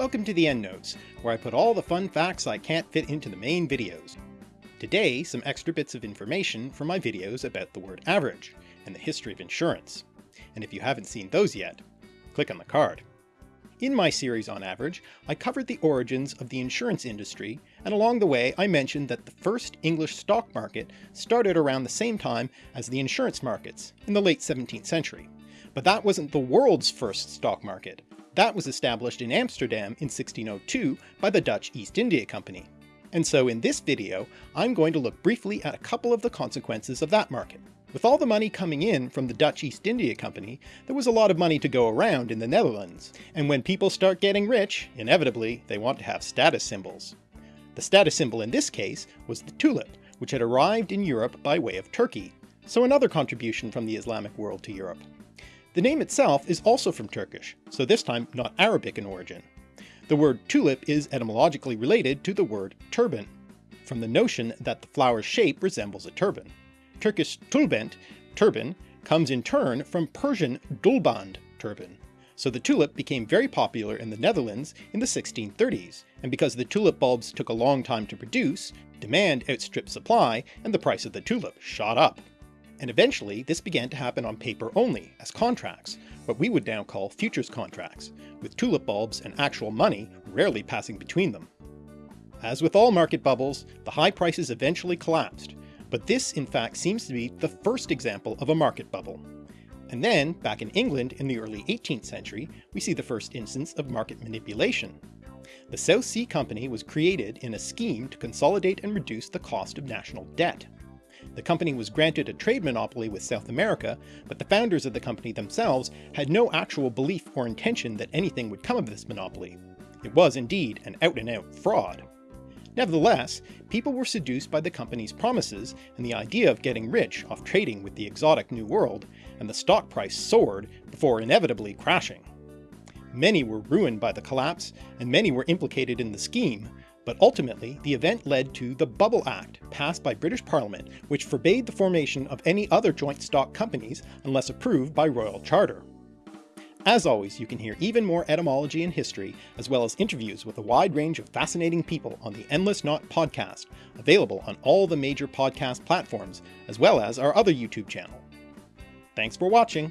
Welcome to the EndNotes, where I put all the fun facts I can't fit into the main videos. Today, some extra bits of information from my videos about the word average, and the history of insurance. And if you haven't seen those yet, click on the card. In my series on average, I covered the origins of the insurance industry, and along the way I mentioned that the first English stock market started around the same time as the insurance markets, in the late 17th century. But that wasn't the world's first stock market, that was established in Amsterdam in 1602 by the Dutch East India Company. And so in this video, I'm going to look briefly at a couple of the consequences of that market. With all the money coming in from the Dutch East India Company, there was a lot of money to go around in the Netherlands, and when people start getting rich, inevitably they want to have status symbols. The status symbol in this case was the tulip, which had arrived in Europe by way of Turkey, so another contribution from the Islamic world to Europe. The name itself is also from Turkish, so this time not Arabic in origin. The word tulip is etymologically related to the word turban, from the notion that the flower's shape resembles a turban. Turkish tulbent, turban, comes in turn from Persian dulband, turban. So the tulip became very popular in the Netherlands in the 1630s, and because the tulip bulbs took a long time to produce, demand outstripped supply and the price of the tulip shot up and eventually this began to happen on paper only, as contracts, what we would now call futures contracts, with tulip bulbs and actual money rarely passing between them. As with all market bubbles, the high prices eventually collapsed, but this in fact seems to be the first example of a market bubble. And then, back in England in the early 18th century, we see the first instance of market manipulation. The South Sea Company was created in a scheme to consolidate and reduce the cost of national debt. The company was granted a trade monopoly with South America, but the founders of the company themselves had no actual belief or intention that anything would come of this monopoly. It was indeed an out-and-out -out fraud. Nevertheless, people were seduced by the company's promises and the idea of getting rich off trading with the exotic New World, and the stock price soared before inevitably crashing. Many were ruined by the collapse, and many were implicated in the scheme, but ultimately, the event led to the Bubble Act, passed by British Parliament, which forbade the formation of any other joint stock companies unless approved by Royal Charter. As always, you can hear even more etymology and history, as well as interviews with a wide range of fascinating people on the Endless Knot podcast, available on all the major podcast platforms, as well as our other YouTube channel. Thanks for watching!